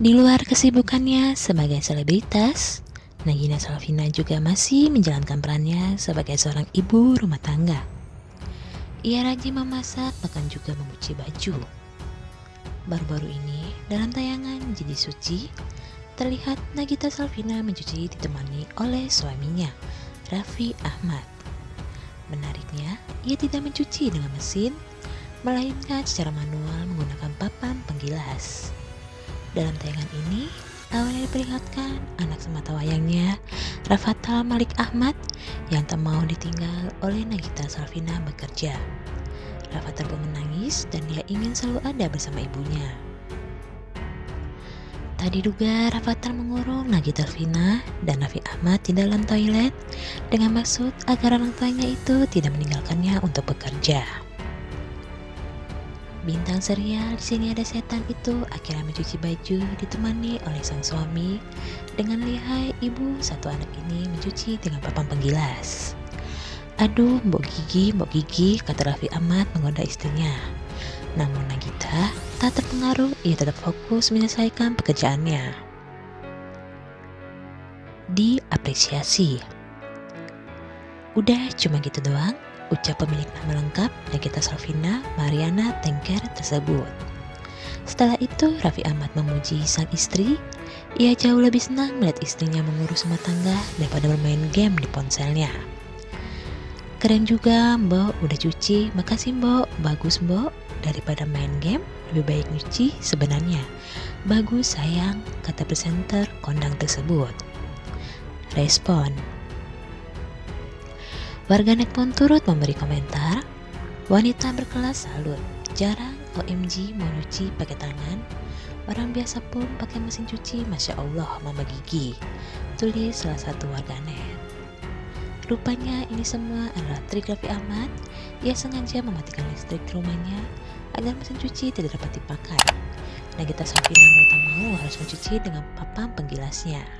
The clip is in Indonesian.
Di luar kesibukannya sebagai selebritas, Nagina Salvina juga masih menjalankan perannya sebagai seorang ibu rumah tangga. Ia rajin memasak bahkan juga mencuci baju. Baru-baru ini dalam tayangan Jadi Suci, terlihat Nagita Salvina mencuci ditemani oleh suaminya, Raffi Ahmad. Menariknya, ia tidak mencuci dengan mesin, melainkan secara manual menggunakan papan penggilas. Dalam tayangan ini, awalnya diperlihatkan anak semata wayangnya, Rafathal Malik Ahmad, yang tak mau ditinggal oleh Nagita Salvina bekerja. Rafathal pun menangis dan dia ingin selalu ada bersama ibunya. Tadi diduga Rafathal mengurung Nagita Salvina dan Raffi Ahmad di dalam toilet dengan maksud agar orang tuanya itu tidak meninggalkannya untuk bekerja. Bintang serial di sini ada setan itu akhirnya mencuci baju ditemani oleh sang suami dengan lihai ibu satu anak ini mencuci dengan papan penggilas. Aduh, Mbok Gigi, Mbok Gigi, kata Raffi Ahmad menggoda istrinya. Namun Nagita tak terpengaruh, ia tetap fokus menyelesaikan pekerjaannya. Diapresiasi. Udah cuma gitu doang ucap pemilik nama lengkap Nagita Salvina Mariana Tengker tersebut. Setelah itu, Raffi Ahmad memuji sang istri. Ia jauh lebih senang melihat istrinya mengurus rumah tangga daripada bermain game di ponselnya. Keren juga, Mbok. Udah cuci. Makasih, Mbok. Bagus, Mbok. Daripada main game, lebih baik nyuci sebenarnya. Bagus, sayang, kata presenter kondang tersebut. Respon Warganet pun turut memberi komentar, wanita berkelas salut, jarang OMG mau nyuci pakai tangan, orang biasa pun pakai mesin cuci, Masya Allah Mama Gigi, tulis salah satu warganet. Rupanya ini semua adalah trik Raffi Ahmad, ia sengaja mematikan listrik rumahnya agar mesin cuci tidak dapat dipakai. Nagita Safina mau tak mau harus mencuci dengan papan penggilasnya.